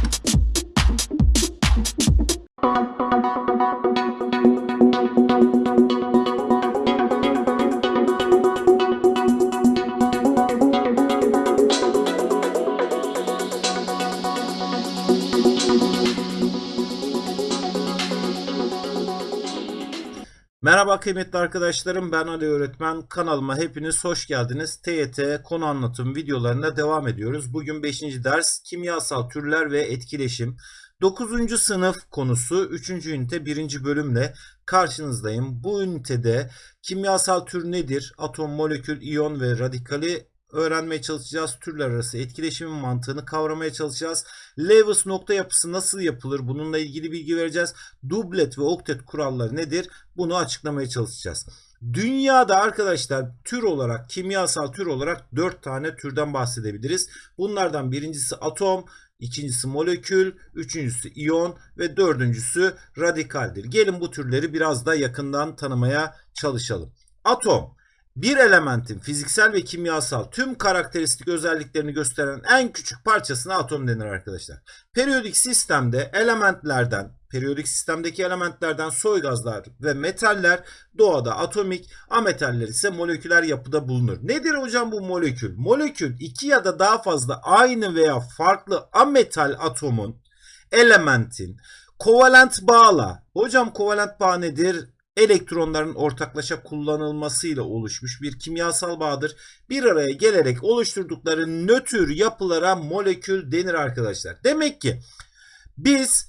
Thank you. Kıymetli arkadaşlarım ben Ali Öğretmen kanalıma hepiniz hoş geldiniz. TYT konu anlatım videolarına devam ediyoruz. Bugün 5. ders kimyasal türler ve etkileşim. 9. sınıf konusu 3. ünite 1. bölümle karşınızdayım. Bu ünitede kimyasal tür nedir? Atom, molekül, iyon ve radikali öğrenmeye çalışacağız. Türler arası etkileşimin mantığını kavramaya çalışacağız. Lewis nokta yapısı nasıl yapılır? Bununla ilgili bilgi vereceğiz. Dublet ve oktet kuralları nedir? Bunu açıklamaya çalışacağız. Dünyada arkadaşlar tür olarak, kimyasal tür olarak 4 tane türden bahsedebiliriz. Bunlardan birincisi atom, ikincisi molekül, üçüncüsü iyon ve dördüncüsü radikaldir. Gelin bu türleri biraz da yakından tanımaya çalışalım. Atom bir elementin fiziksel ve kimyasal tüm karakteristik özelliklerini gösteren en küçük parçasına atom denir arkadaşlar. Periyodik sistemde elementlerden, periyodik sistemdeki elementlerden soy gazlar ve metaller doğada atomik, ametaller ise moleküler yapıda bulunur. Nedir hocam bu molekül? Molekül iki ya da daha fazla aynı veya farklı ametal atomun, elementin kovalent bağla. Hocam kovalent bağ nedir? Elektronların ortaklaşa kullanılmasıyla oluşmuş bir kimyasal bağdır. Bir araya gelerek oluşturdukları nötr yapılara molekül denir arkadaşlar. Demek ki biz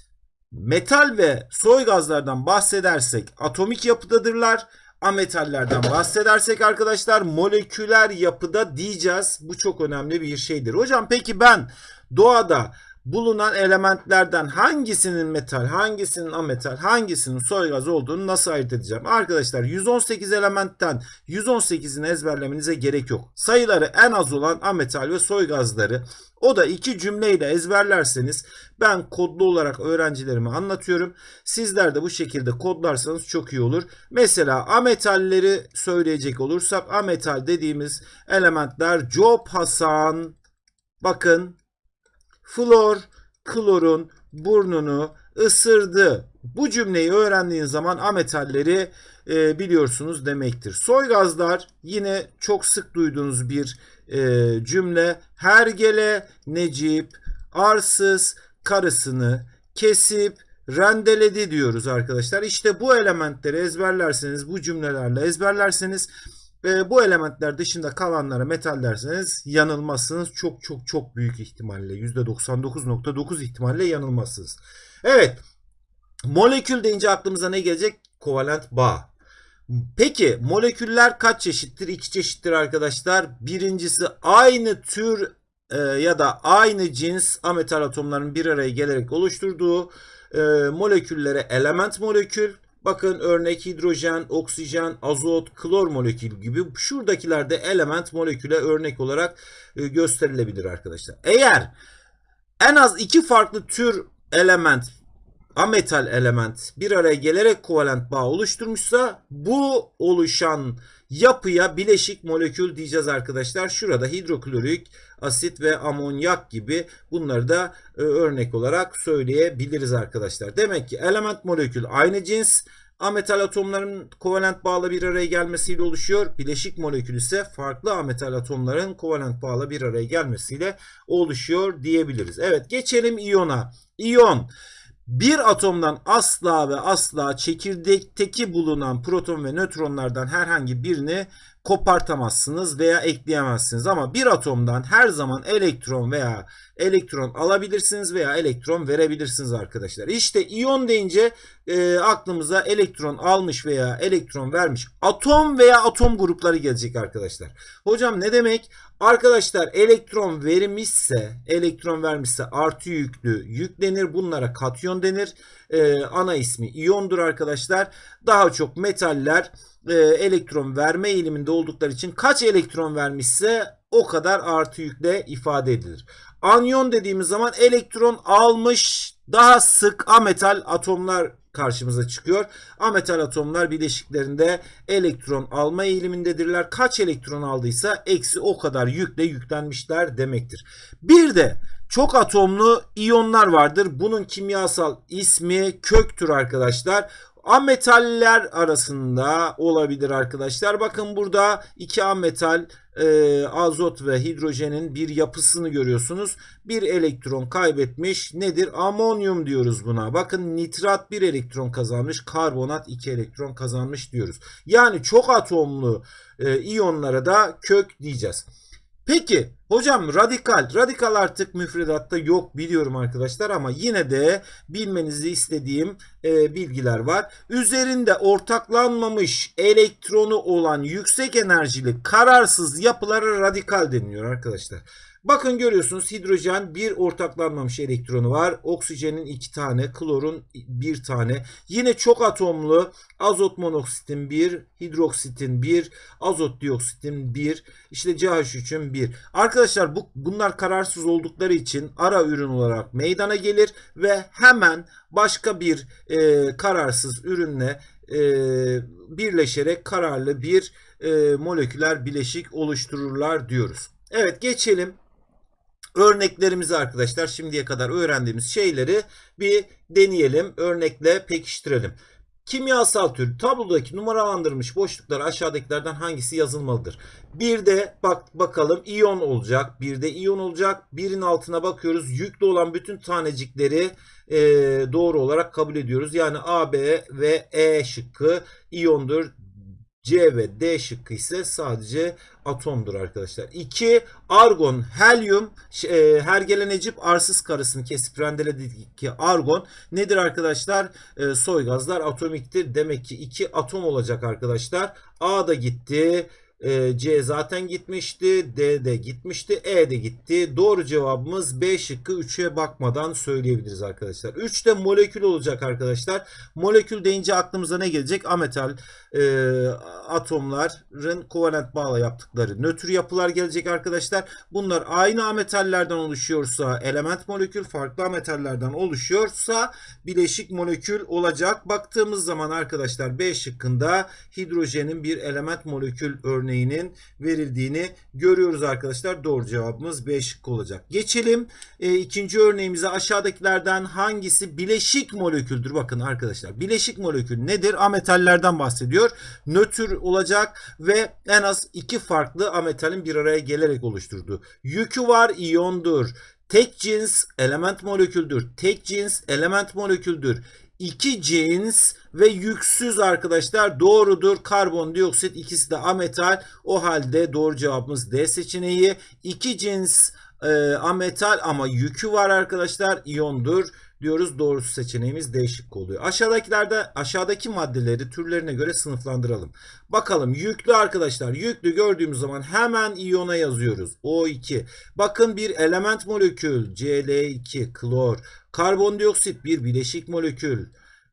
metal ve soy gazlardan bahsedersek atomik yapıdadırlar. Ametallerden bahsedersek arkadaşlar moleküler yapıda diyeceğiz. Bu çok önemli bir şeydir. Hocam peki ben doğada bulunan elementlerden hangisinin metal, hangisinin ametal, hangisinin soy gaz olduğunu nasıl ayırt edeceğim? Arkadaşlar 118 elementten 118'ini ezberlemenize gerek yok. Sayıları en az olan ametal ve soy gazları o da iki cümleyle ezberlerseniz ben kodlu olarak öğrencilerime anlatıyorum. Sizler de bu şekilde kodlarsanız çok iyi olur. Mesela ametalleri söyleyecek olursak ametal dediğimiz elementler Job Hasan bakın Flor klorun burnunu ısırdı. Bu cümleyi öğrendiğin zaman ametalleri e, biliyorsunuz demektir. Soy gazlar yine çok sık duyduğunuz bir e, cümle. Hergele Necip arsız karısını kesip rendeledi diyoruz arkadaşlar. İşte bu elementleri ezberlerseniz bu cümlelerle ezberlerseniz ve bu elementler dışında kalanlara metal derseniz yanılmazsınız. Çok çok çok büyük ihtimalle %99.9 ihtimalle yanılmazsınız. Evet molekül deyince aklımıza ne gelecek? Kovalent bağ. Peki moleküller kaç çeşittir? İki çeşittir arkadaşlar. Birincisi aynı tür e, ya da aynı cins ametal atomların bir araya gelerek oluşturduğu e, moleküllere element molekül Bakın örnek hidrojen, oksijen, azot, klor molekülü gibi şuradakilerde element moleküle örnek olarak e, gösterilebilir arkadaşlar. Eğer en az iki farklı tür element, ametal element bir araya gelerek kovalent bağ oluşturmuşsa bu oluşan yapıya bileşik molekül diyeceğiz arkadaşlar. Şurada hidroklorik asit ve amonyak gibi bunları da e, örnek olarak söyleyebiliriz arkadaşlar. Demek ki element molekül aynı cins ametal atomların kovalent bağla bir araya gelmesiyle oluşuyor. Bileşik molekül ise farklı ametal atomların kovalent bağla bir araya gelmesiyle oluşuyor diyebiliriz. Evet geçelim iyona. İyon bir atomdan asla ve asla çekirdekteki bulunan proton ve nötronlardan herhangi birini kopartamazsınız veya ekleyemezsiniz. Ama bir atomdan her zaman elektron veya elektron alabilirsiniz veya elektron verebilirsiniz arkadaşlar. İşte iyon deyince e, aklımıza elektron almış veya elektron vermiş atom veya atom grupları gelecek arkadaşlar. Hocam ne demek? Arkadaşlar elektron vermişse, elektron vermişse artı yüklü yüklenir. Bunlara katyon denir. Ee, ana ismi iyondur arkadaşlar. Daha çok metaller e, elektron verme eğiliminde oldukları için kaç elektron vermişse o kadar artı yükle ifade edilir. Anyon dediğimiz zaman elektron almış daha sık ametal atomlar karşımıza çıkıyor. Ametal atomlar bileşiklerinde elektron alma eğilimindedirler. Kaç elektron aldıysa eksi o kadar yükle yüklenmişler demektir. Bir de çok atomlu iyonlar vardır. Bunun kimyasal ismi köktür arkadaşlar. Ametaller arasında olabilir arkadaşlar. Bakın burada iki ametal e, azot ve hidrojenin bir yapısını görüyorsunuz. Bir elektron kaybetmiş. Nedir? Amonyum diyoruz buna. Bakın nitrat bir elektron kazanmış. Karbonat iki elektron kazanmış diyoruz. Yani çok atomlu e, iyonlara da kök diyeceğiz. Peki hocam radikal. Radikal artık müfredatta yok biliyorum arkadaşlar ama yine de bilmenizi istediğim e, bilgiler var. Üzerinde ortaklanmamış elektronu olan yüksek enerjili kararsız yapılara radikal deniliyor arkadaşlar. Bakın görüyorsunuz hidrojen bir ortaklanmamış elektronu var. Oksijenin iki tane, klorun bir tane. Yine çok atomlu azot monoksitin bir, hidroksitin bir, azot dioksitin bir, işte CH3'ün bir. Arkadaşlar bu bunlar kararsız oldukları için ara ürün olarak meydana gelir ve hemen başka bir e, kararsız ürünle e, birleşerek kararlı bir e, moleküler bileşik oluştururlar diyoruz. Evet geçelim örneklerimizi arkadaşlar şimdiye kadar öğrendiğimiz şeyleri bir deneyelim. Örnekle pekiştirelim. Kimyasal tür tablodaki numaralandırılmış boşluklar aşağıdakilerden hangisi yazılmalıdır? Bir de bak bakalım iyon olacak. Bir de iyon olacak. Birin altına bakıyoruz. Yüklü olan bütün tanecikleri e, doğru olarak kabul ediyoruz. Yani A, B ve E şıkkı iyondur. C ve D şıkkı ise sadece atomdur arkadaşlar. 2. Argon, helyum, e, hergele necip arsız karısını kesip rendeledik ki argon nedir arkadaşlar? E, soy gazlar atomiktir. Demek ki 2 atom olacak arkadaşlar. A da gitti. E, C zaten gitmişti. D de gitmişti. E de gitti. Doğru cevabımız B şıkkı 3'e bakmadan söyleyebiliriz arkadaşlar. 3 de molekül olacak arkadaşlar. Molekül deyince aklımıza ne gelecek? Ametal e, atomların kovalent bağla yaptıkları nötr yapılar gelecek arkadaşlar. Bunlar aynı ametallerden oluşuyorsa element molekül, farklı ametallerden oluşuyorsa bileşik molekül olacak. Baktığımız zaman arkadaşlar B şıkkında hidrojenin bir element molekül örneğinin verildiğini görüyoruz arkadaşlar. Doğru cevabımız B olacak. Geçelim e, ikinci örneğimize. Aşağıdakilerden hangisi bileşik moleküldür? Bakın arkadaşlar bileşik molekül nedir? Ametallerden bahsediyor. Nötr olacak ve en az iki farklı ametalin bir araya gelerek oluşturduğu. Yükü var iyondur. Tek cins element moleküldür. Tek cins element moleküldür. İki cins ve yüksüz arkadaşlar doğrudur. Karbondioksit ikisi de ametal. O halde doğru cevabımız D seçeneği. İki cins e, ametal ama yükü var arkadaşlar. iyondur diyoruz. Doğrusu seçeneğimiz değişik oluyor. Aşağıdakilerde aşağıdaki maddeleri türlerine göre sınıflandıralım. Bakalım yüklü arkadaşlar. Yüklü gördüğümüz zaman hemen iyona yazıyoruz. O2. Bakın bir element molekül Cl2 klor. Karbondioksit bir bileşik molekül.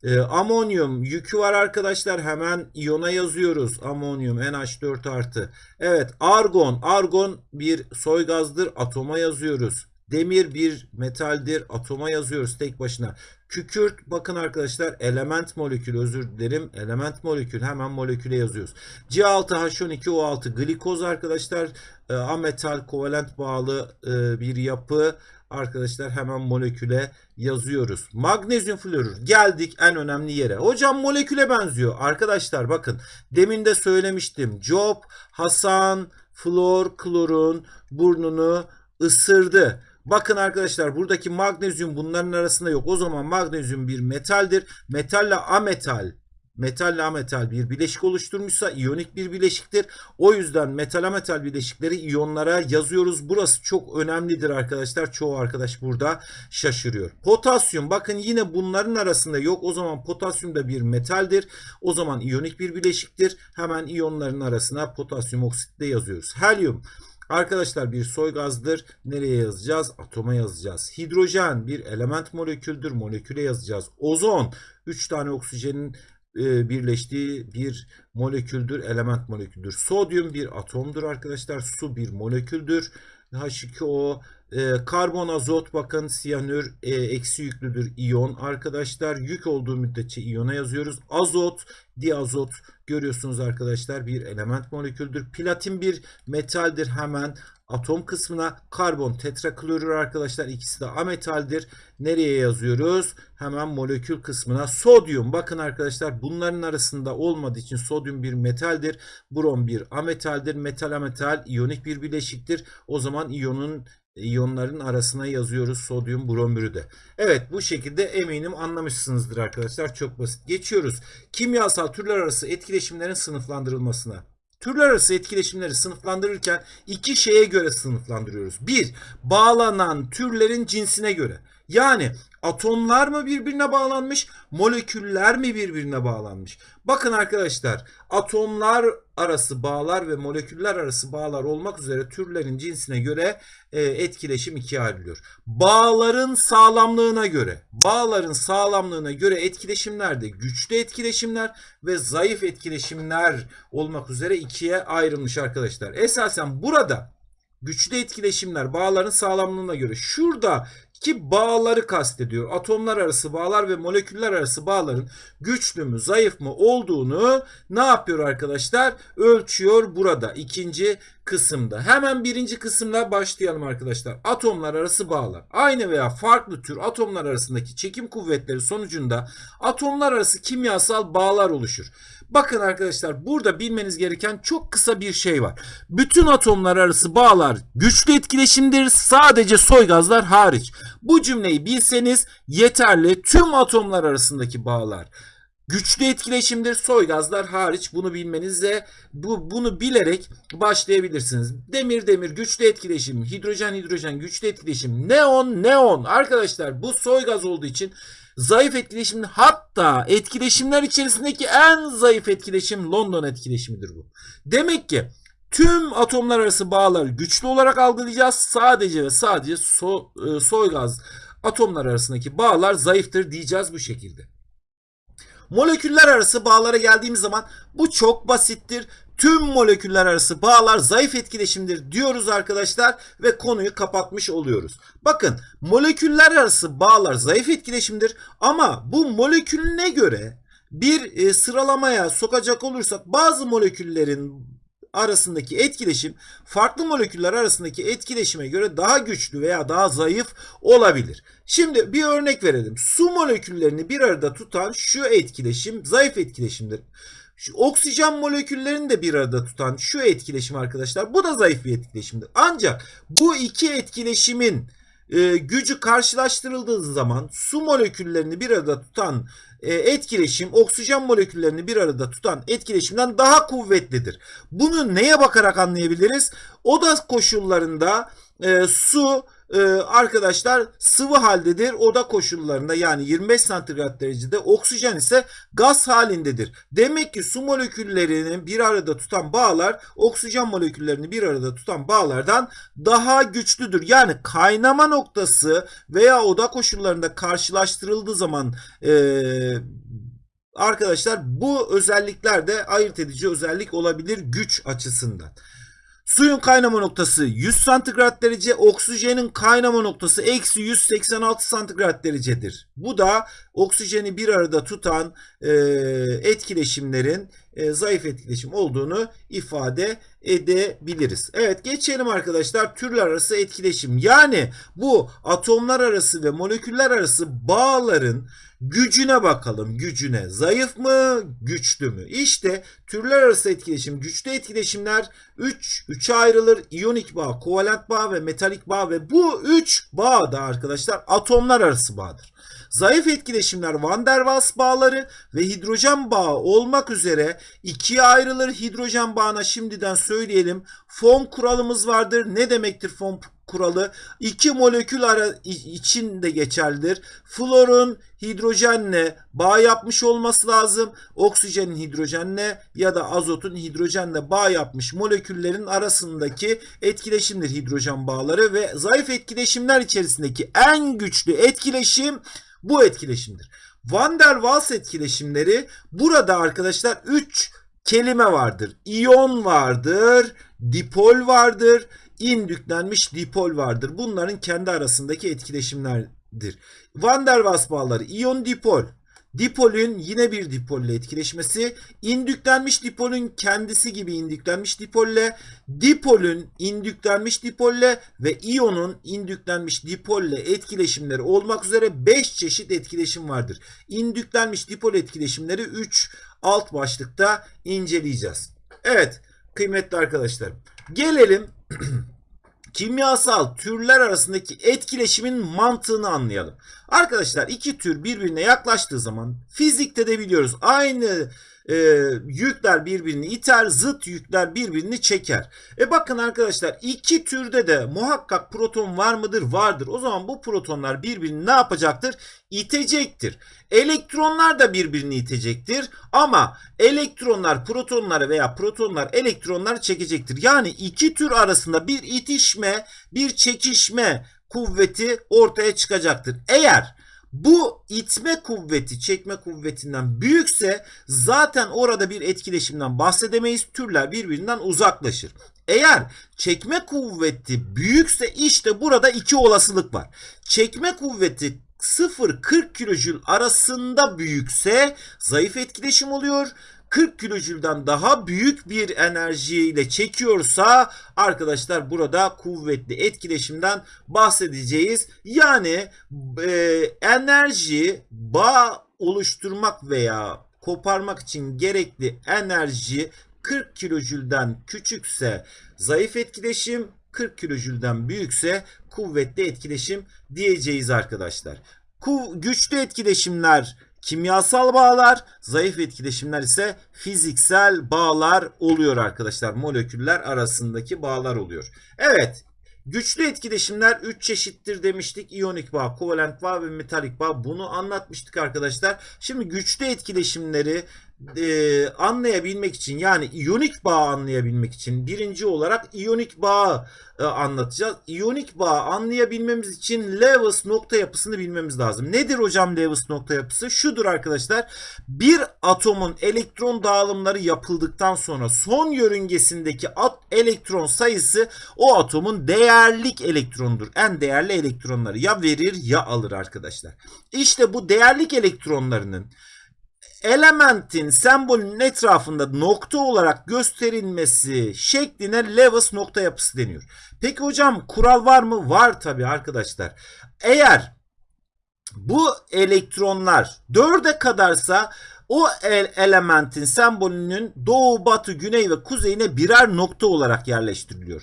E, amonyum yükü var arkadaşlar. Hemen iyona yazıyoruz. Amonyum NH4 artı. Evet argon. Argon bir soy gazdır. Atoma yazıyoruz. Demir bir metaldir. Atoma yazıyoruz tek başına. Kükürt bakın arkadaşlar element molekül özür dilerim. Element molekül hemen moleküle yazıyoruz. C6H12O6 glikoz arkadaşlar. E, ametal kovalent bağlı e, bir yapı. Arkadaşlar hemen moleküle yazıyoruz. Magnezyum florür. Geldik en önemli yere. Hocam moleküle benziyor. Arkadaşlar bakın demin de söylemiştim. Job, Hasan, flor, klorun burnunu ısırdı. Bakın arkadaşlar buradaki magnezyum bunların arasında yok. O zaman magnezyum bir metaldir. Metalle ametal metalle ametal bir bileşik oluşturmuşsa iyonik bir bileşiktir. O yüzden metal ametal bileşikleri iyonlara yazıyoruz. Burası çok önemlidir arkadaşlar. Çoğu arkadaş burada şaşırıyor. Potasyum bakın yine bunların arasında yok. O zaman potasyum da bir metaldir. O zaman iyonik bir bileşiktir. Hemen iyonların arasına potasyum oksitle yazıyoruz. Helyum Arkadaşlar bir soy gazdır. Nereye yazacağız? Atoma yazacağız. Hidrojen bir element moleküldür. Moleküle yazacağız. Ozon 3 tane oksijenin e, birleştiği bir moleküldür. Element moleküldür. Sodyum bir atomdur arkadaşlar. Su bir moleküldür. H2O e, karbon, azot bakın siyanür e, eksi yüklüdür iyon. Arkadaşlar yük olduğu müddetçe iyona yazıyoruz. Azot, diazot görüyorsunuz arkadaşlar bir element moleküldür. Platin bir metaldir hemen atom kısmına karbon tetraklorür arkadaşlar ikisi de ametaldir. Nereye yazıyoruz? Hemen molekül kısmına sodyum. Bakın arkadaşlar bunların arasında olmadığı için sodyum bir metaldir. Brom bir ametaldir. Metal ametal iyonik bir bileşiktir. O zaman iyonun iyonların arasına yazıyoruz sodyum bromürü de. Evet bu şekilde eminim anlamışsınızdır arkadaşlar. Çok basit. Geçiyoruz. Kimyasal türler arası etkileşimlerin sınıflandırılmasına. Türler arası etkileşimleri sınıflandırırken iki şeye göre sınıflandırıyoruz. Bir, bağlanan türlerin cinsine göre. Yani atomlar mı birbirine bağlanmış, moleküller mi birbirine bağlanmış? Bakın arkadaşlar, atomlar arası bağlar ve moleküller arası bağlar olmak üzere türlerin cinsine göre e, etkileşim ikiye ayrılıyor. Bağların sağlamlığına göre, bağların sağlamlığına göre etkileşimlerde güçlü etkileşimler ve zayıf etkileşimler olmak üzere ikiye ayrılmış arkadaşlar. Esasen burada güçlü etkileşimler bağların sağlamlığına göre şurada ki bağları kastediyor. Atomlar arası bağlar ve moleküller arası bağların güçlü mü zayıf mı olduğunu ne yapıyor arkadaşlar? Ölçüyor burada ikinci kısımda. Hemen birinci kısımla başlayalım arkadaşlar. Atomlar arası bağlar. Aynı veya farklı tür atomlar arasındaki çekim kuvvetleri sonucunda atomlar arası kimyasal bağlar oluşur. Bakın arkadaşlar burada bilmeniz gereken çok kısa bir şey var. Bütün atomlar arası bağlar güçlü etkileşimdir sadece soy gazlar hariç. Bu cümleyi bilseniz yeterli tüm atomlar arasındaki bağlar güçlü etkileşimdir soy gazlar hariç bunu bilmenizle bu bunu bilerek başlayabilirsiniz. Demir demir güçlü etkileşim, hidrojen hidrojen güçlü etkileşim, neon neon arkadaşlar bu soy gaz olduğu için zayıf etkileşim hatta etkileşimler içerisindeki en zayıf etkileşim London etkileşimidir bu. Demek ki tüm atomlar arası bağları güçlü olarak algılayacağız. Sadece ve sadece so, e, soy gaz atomlar arasındaki bağlar zayıftır diyeceğiz bu şekilde. Moleküller arası bağlara geldiğimiz zaman bu çok basittir. Tüm moleküller arası bağlar zayıf etkileşimdir diyoruz arkadaşlar ve konuyu kapatmış oluyoruz. Bakın moleküller arası bağlar zayıf etkileşimdir ama bu molekülüne göre bir e, sıralamaya sokacak olursak bazı moleküllerin arasındaki etkileşim farklı moleküller arasındaki etkileşime göre daha güçlü veya daha zayıf olabilir. Şimdi bir örnek verelim. Su moleküllerini bir arada tutan şu etkileşim zayıf etkileşimdir. Şu oksijen moleküllerini de bir arada tutan şu etkileşim arkadaşlar bu da zayıf bir etkileşimdir. Ancak bu iki etkileşimin e, gücü karşılaştırıldığı zaman su moleküllerini bir arada tutan etkileşim oksijen moleküllerini bir arada tutan etkileşimden daha kuvvetlidir. Bunu neye bakarak anlayabiliriz? Oda koşullarında e, su e, arkadaşlar sıvı haldedir. Oda koşullarında yani 25 santigrat derecede oksijen ise gaz halindedir. Demek ki su moleküllerini bir arada tutan bağlar oksijen moleküllerini bir arada tutan bağlardan daha güçlüdür. Yani kaynama noktası veya oda koşullarında karşılaştırıldığı zaman e, arkadaşlar bu özellikler de ayırt edici özellik olabilir güç açısından. Suyun kaynama noktası 100 santigrat derece, oksijenin kaynama noktası eksi 186 santigrat derecedir. Bu da oksijeni bir arada tutan e, etkileşimlerin e, zayıf etkileşim olduğunu ifade edebiliriz. Evet geçelim arkadaşlar türler arası etkileşim. Yani bu atomlar arası ve moleküller arası bağların gücüne bakalım. Gücüne zayıf mı güçlü mü? İşte türler arası etkileşim güçlü etkileşimler 3 3'e ayrılır. İyonik bağ, kovalent bağ ve metalik bağ ve bu 3 bağ da arkadaşlar atomlar arası bağdır. Zayıf etkileşimler Van der Waals bağları ve hidrojen bağı olmak üzere ikiye ayrılır. Hidrojen bağına şimdiden söyleyelim. Fon kuralımız vardır. Ne demektir fon kuralı? İki molekül ara için de geçerlidir. Florun hidrojenle bağ yapmış olması lazım. Oksijenin hidrojenle ya da azotun hidrojenle bağ yapmış moleküllerin arasındaki etkileşimdir hidrojen bağları ve zayıf etkileşimler içerisindeki en güçlü etkileşim bu etkileşimdir. Van der Waals etkileşimleri burada arkadaşlar 3 kelime vardır. İyon vardır, dipol vardır, indüklenmiş dipol vardır. Bunların kendi arasındaki etkileşimlerdir. Van der Waals bağları iyon dipol. Dipolün yine bir dipolle etkileşmesi, indüklenmiş dipolün kendisi gibi indüklenmiş dipolle, dipolün indüklenmiş dipolle ve iyonun indüklenmiş dipolle etkileşimleri olmak üzere 5 çeşit etkileşim vardır. İndüklenmiş dipol etkileşimleri 3 alt başlıkta inceleyeceğiz. Evet kıymetli arkadaşlarım gelelim kimyasal türler arasındaki etkileşimin mantığını anlayalım. Arkadaşlar iki tür birbirine yaklaştığı zaman fizikte de biliyoruz aynı e, yükler birbirini iter, zıt yükler birbirini çeker. E bakın arkadaşlar iki türde de muhakkak proton var mıdır? Vardır. O zaman bu protonlar birbirini ne yapacaktır? İtecektir. Elektronlar da birbirini itecektir ama elektronlar protonları veya protonlar elektronları çekecektir. Yani iki tür arasında bir itişme, bir çekişme kuvveti ortaya çıkacaktır. Eğer bu itme kuvveti çekme kuvvetinden büyükse zaten orada bir etkileşimden bahsedemeyiz. Türler birbirinden uzaklaşır. Eğer çekme kuvveti büyükse işte burada iki olasılık var. Çekme kuvveti 0-40 kilojül arasında büyükse zayıf etkileşim oluyor. 40 kilojülden daha büyük bir enerjiyle çekiyorsa arkadaşlar burada kuvvetli etkileşimden bahsedeceğiz. Yani e, enerji bağ oluşturmak veya koparmak için gerekli enerji 40 kilojülden küçükse zayıf etkileşim 40 kilojülden büyükse kuvvetli etkileşim diyeceğiz arkadaşlar. Güçlü etkileşimler kimyasal bağlar, zayıf etkileşimler ise fiziksel bağlar oluyor arkadaşlar. Moleküller arasındaki bağlar oluyor. Evet, güçlü etkileşimler 3 çeşittir demiştik. İyonik bağ, kovalent bağ ve metalik bağ. Bunu anlatmıştık arkadaşlar. Şimdi güçlü etkileşimleri e, anlayabilmek için yani iyonik bağ anlayabilmek için birinci olarak iyonik bağ e, anlatacağız. İyonik bağ anlayabilmemiz için Lewis nokta yapısını bilmemiz lazım. Nedir hocam Lewis nokta yapısı? Şudur arkadaşlar. Bir atomun elektron dağılımları yapıldıktan sonra son yörüngesindeki at elektron sayısı o atomun değerlik elektrondur. En değerli elektronları ya verir ya alır arkadaşlar. İşte bu değerlik elektronlarının elementin sembolünün etrafında nokta olarak gösterilmesi şekline Lewis nokta yapısı deniyor. Peki hocam kural var mı? Var tabi arkadaşlar. Eğer bu elektronlar 4'e kadarsa o elementin sembolünün doğu, batı, güney ve kuzeyine birer nokta olarak yerleştiriliyor.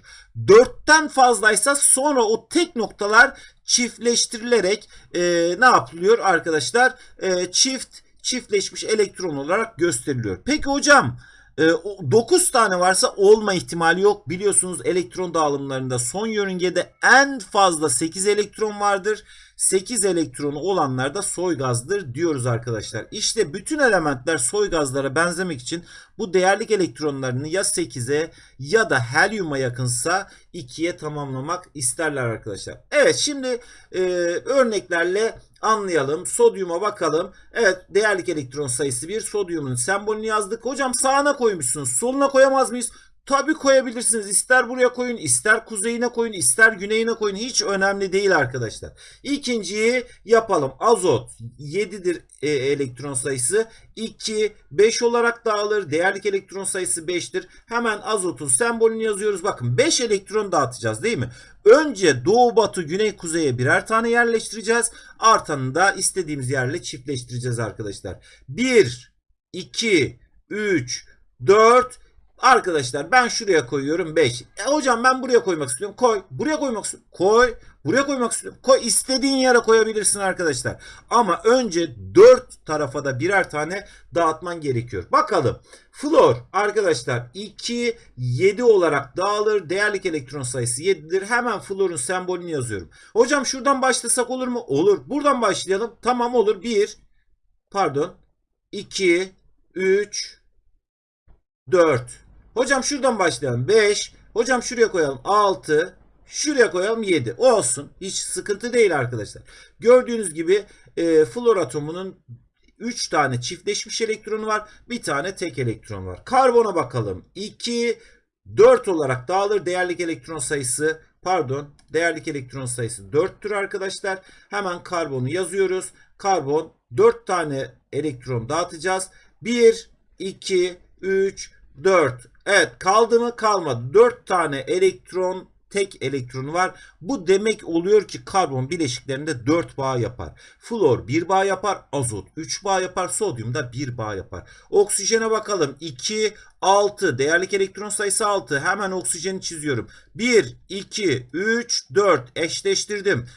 Dörtten fazlaysa sonra o tek noktalar çiftleştirilerek e, ne yapılıyor arkadaşlar? E, çift çiftleşmiş elektron olarak gösteriliyor. Peki hocam 9 e, tane varsa olma ihtimali yok. Biliyorsunuz elektron dağılımlarında son yörüngede en fazla 8 elektron vardır. 8 elektronu olanlar da soy gazdır diyoruz arkadaşlar. İşte bütün elementler soy gazlara benzemek için bu değerlik elektronlarını ya 8'e ya da helyuma yakınsa 2'ye tamamlamak isterler arkadaşlar. Evet şimdi e, örneklerle anlayalım. Sodyuma bakalım. Evet değerlik elektron sayısı 1. Sodyumun sembolünü yazdık. Hocam sağına koymuşsunuz. Soluna koyamaz mıyız? Tabi koyabilirsiniz. İster buraya koyun, ister kuzeyine koyun, ister güneyine koyun. Hiç önemli değil arkadaşlar. İkinciyi yapalım. Azot 7'dir e, elektron sayısı. 2, 5 olarak dağılır. Değerlik elektron sayısı 5'tir. Hemen azotun sembolünü yazıyoruz. Bakın 5 elektron dağıtacağız değil mi? Önce doğu, batı, güney, kuzeye birer tane yerleştireceğiz. Artanı da istediğimiz yerle çiftleştireceğiz arkadaşlar. 1, 2, 3, 4, Arkadaşlar ben şuraya koyuyorum 5. E hocam ben buraya koymak istiyorum. Koy. Buraya koymak istiyorum. Koy. Buraya koymak istiyorum. Koy. İstediğin yere koyabilirsin arkadaşlar. Ama önce 4 tarafa da birer tane dağıtman gerekiyor. Bakalım. Flor arkadaşlar 2 7 olarak dağılır. Değerlik elektron sayısı 7'dir. Hemen florun sembolünü yazıyorum. Hocam şuradan başlasak olur mu? Olur. Buradan başlayalım. Tamam olur. 1 pardon 2 3 4 Hocam şuradan başlayalım. 5. Hocam şuraya koyalım. 6. Şuraya koyalım 7. Olsun. Hiç sıkıntı değil arkadaşlar. Gördüğünüz gibi e, flor atomunun 3 tane çiftleşmiş elektronu var. Bir tane tek elektron var. Karbona bakalım. 2, 4 olarak dağılır. Değerlik elektron sayısı pardon değerlik elektron sayısı 4'tür arkadaşlar. Hemen karbonu yazıyoruz. Karbon 4 tane elektron dağıtacağız. 1, 2, 3, 4. Evet kaldı mı kalmadı. 4 tane elektron tek elektronu var. Bu demek oluyor ki karbon bileşiklerinde 4 bağ yapar. Flor 1 bağ yapar. Azot 3 bağ yapar. Sodyum da 1 bağ yapar. Oksijene bakalım. 2, 6. Değerlik elektron sayısı 6. Hemen oksijeni çiziyorum. 1, 2, 3, 4. Eşleştirdim.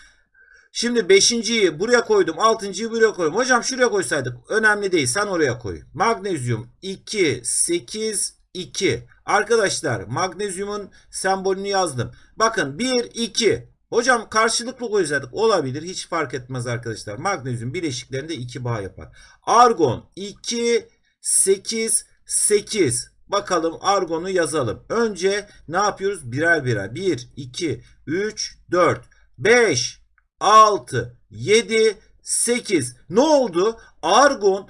Şimdi 5.yi buraya koydum. 6.yı buraya koydum. Hocam şuraya koysaydık. Önemli değil. Sen oraya koy. Magnezyum 2, 8, 2. Arkadaşlar magnezyumun sembolünü yazdım. Bakın 1, 2. Hocam karşılıklı koysaydık olabilir. Hiç fark etmez arkadaşlar. Magnezyum bileşiklerinde 2 bağ yapar. Argon 2, 8, 8. Bakalım argonu yazalım. Önce ne yapıyoruz? Birer birer. 1, 2, 3, 4, 5, 6, 7, 8. Ne oldu? Argon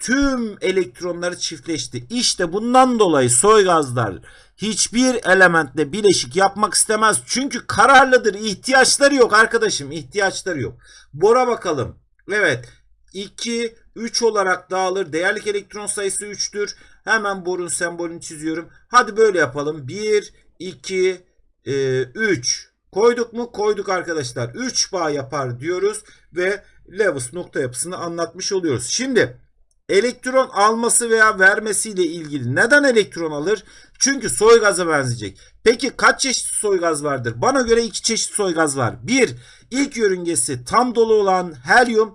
tüm elektronları çiftleşti. İşte bundan dolayı soy gazlar hiçbir elementle bileşik yapmak istemez. Çünkü kararlıdır. İhtiyaçları yok arkadaşım. İhtiyaçları yok. Bora bakalım. Evet. 2, 3 olarak dağılır. Değerlik elektron sayısı 3'tür. Hemen borun sembolünü çiziyorum. Hadi böyle yapalım. 1, 2, 3. Koyduk mu? Koyduk arkadaşlar. 3 bağ yapar diyoruz ve Lewis nokta yapısını anlatmış oluyoruz. Şimdi elektron alması veya vermesiyle ilgili neden elektron alır? Çünkü soy gaza benzeyecek. Peki kaç çeşit soy gaz vardır? Bana göre iki çeşit soy gaz var. Bir, ilk yörüngesi tam dolu olan helyum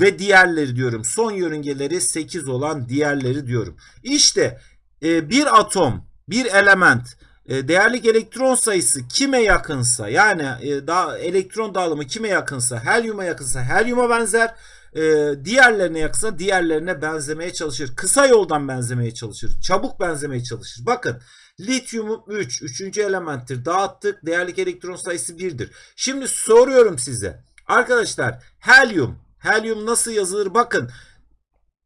ve diğerleri diyorum. Son yörüngeleri 8 olan diğerleri diyorum. İşte e, bir atom, bir element e, değerlik elektron sayısı kime yakınsa yani e, da, elektron dağılımı kime yakınsa helyuma yakınsa helyuma benzer e, diğerlerine yakınsa diğerlerine benzemeye çalışır. Kısa yoldan benzemeye çalışır. Çabuk benzemeye çalışır. Bakın lityum 3. Üçüncü elementtir. Dağıttık. Değerlik elektron sayısı 1'dir. Şimdi soruyorum size. Arkadaşlar helyum. Helyum nasıl yazılır? Bakın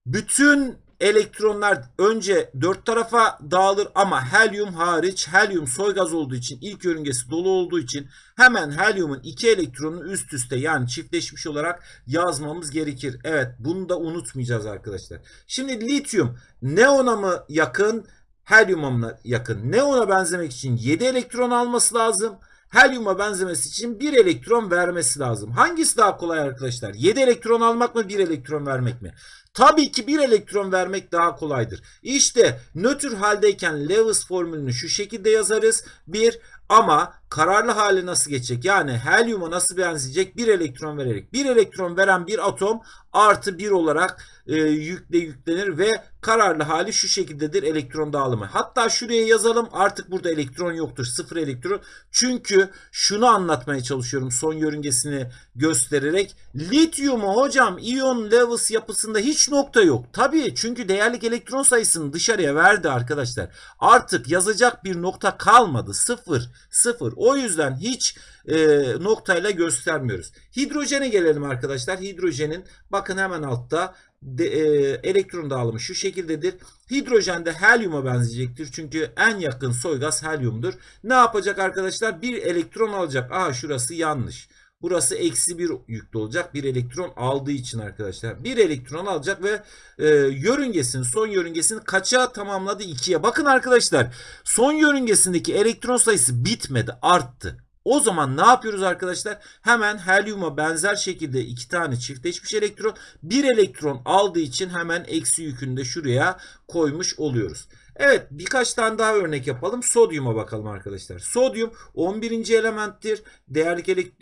bütün elektronlar önce dört tarafa dağılır ama helyum hariç helyum soy gaz olduğu için ilk yörüngesi dolu olduğu için hemen helyumun iki elektronunu üst üste yani çiftleşmiş olarak yazmamız gerekir. Evet bunu da unutmayacağız arkadaşlar. Şimdi lityum neona mı yakın helyuma mı yakın? Neona benzemek için 7 elektron alması lazım. Helyuma benzemesi için 1 elektron vermesi lazım. Hangisi daha kolay arkadaşlar? 7 elektron almak mı 1 elektron vermek mi? Tabii ki 1 elektron vermek daha kolaydır. İşte nötr haldeyken Lewis formülünü şu şekilde yazarız. 1 ama kararlı hali nasıl geçecek? Yani helyuma nasıl benzeyecek? 1 elektron vererek. 1 elektron veren bir atom artı 1 olarak e, yükle yüklenir ve kararlı hali şu şekildedir elektron dağılımı. Hatta şuraya yazalım artık burada elektron yoktur. Sıfır elektron. Çünkü şunu anlatmaya çalışıyorum son yörüngesini göstererek. Lityumu hocam iyon Lewis yapısında hiç nokta yok. Tabii çünkü değerlik elektron sayısını dışarıya verdi arkadaşlar. Artık yazacak bir nokta kalmadı. Sıfır. Sıfır. Yüzden hiç e, noktayla göstermiyoruz. Hidrojene gelelim arkadaşlar. Hidrojenin bakın hemen altta de, e, elektron dağılımı şu şekildedir. Hidrojen de helyuma benzeyecektir. Çünkü en yakın soy gaz helyumdur. Ne yapacak arkadaşlar? Bir elektron alacak. Aha şurası yanlış. Burası eksi bir yüklü olacak. Bir elektron aldığı için arkadaşlar. Bir elektron alacak ve e, yörüngesini son yörüngesini kaça tamamladı? 2'ye. Bakın arkadaşlar son yörüngesindeki elektron sayısı bitmedi arttı. O zaman ne yapıyoruz arkadaşlar? Hemen helyuma benzer şekilde iki tane çiftleşmiş elektron bir elektron aldığı için hemen eksi yükünü de şuraya koymuş oluyoruz. Evet birkaç tane daha örnek yapalım. Sodyuma bakalım arkadaşlar. Sodyum 11. elementtir. Değerlik elek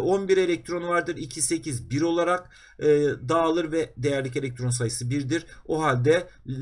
11 elektronu vardır. 2, 8, 1 olarak e, dağılır ve değerlik elektron sayısı 1'dir. O halde e,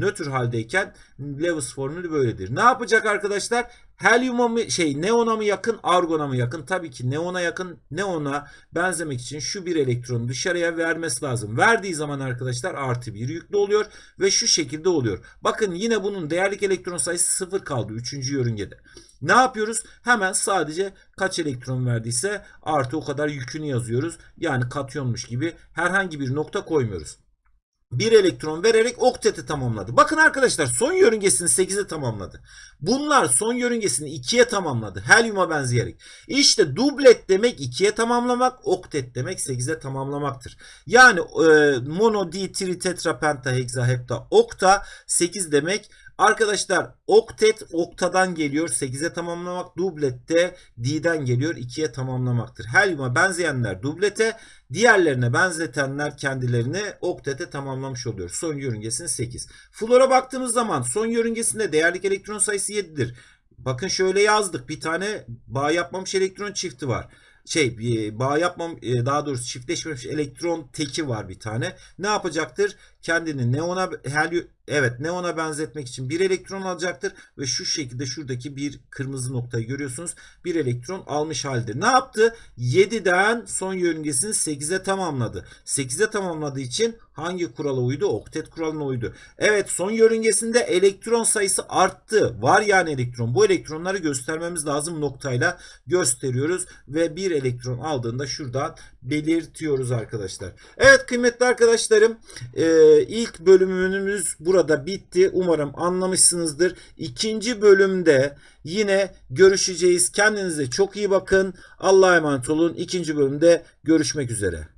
nötr haldeyken Lewis formülü böyledir. Ne yapacak arkadaşlar? Helyuma mı şey neona mı yakın argona mı yakın? Tabii ki neona yakın. Neona benzemek için şu bir elektronu dışarıya vermesi lazım. Verdiği zaman arkadaşlar artı bir yüklü oluyor ve şu şekilde oluyor. Bakın yine bunun değerlik elektron sayısı 0 kaldı 3. yörüngede. Ne yapıyoruz? Hemen sadece kaç elektron verdiyse artı o kadar yükünü yazıyoruz. Yani katyonmuş gibi herhangi bir nokta koymuyoruz. Bir elektron vererek okteti tamamladı. Bakın arkadaşlar son yörüngesini 8'e tamamladı. Bunlar son yörüngesini 2'ye tamamladı. Helyuma benzeyerek. İşte dublet demek 2'ye tamamlamak, oktet demek 8'e tamamlamaktır. Yani e, mono, di, tri, tetra, penta, hexa, hepta, okta 8 demek. Arkadaşlar oktet oktadan geliyor 8'e tamamlamak. Dublet de di'den geliyor 2'ye tamamlamaktır. Helyuma benzeyenler dublete, diğerlerine benzetenler kendilerini oktete tamamlamış oluyor. Son yörüngesinin 8. Flora baktığımız zaman son yörüngesinde değerlik elektron sayısı 7'dir. Bakın şöyle yazdık. Bir tane bağ yapmamış elektron çifti var şey e, bağ yapmam e, daha doğrusu çiftleşmemiş elektron teki var bir tane. Ne yapacaktır? Kendini neona helyum evet neona benzetmek için bir elektron alacaktır ve şu şekilde şuradaki bir kırmızı noktayı görüyorsunuz. Bir elektron almış halde. Ne yaptı? 7'den son yörüngesini 8'e tamamladı. 8'e tamamladığı için hangi kurala uydu? Oktet kuralına uydu. Evet son yörüngesinde elektron sayısı arttı. Var yani elektron. Bu elektronları göstermemiz lazım noktayla gösteriyoruz ve bir elektron aldığında şuradan belirtiyoruz arkadaşlar. Evet kıymetli arkadaşlarım e, ilk bölümümüz burada bitti. Umarım anlamışsınızdır. İkinci bölümde yine görüşeceğiz. Kendinize çok iyi bakın. Allah'a emanet olun. İkinci bölümde görüşmek üzere.